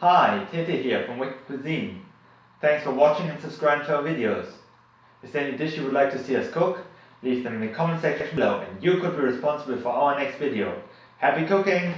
Hi, Tete here from Wicked Cuisine. Thanks for watching and subscribing to our videos. Is there any dish you would like to see us cook? Leave them in the comment section below and you could be responsible for our next video. Happy cooking!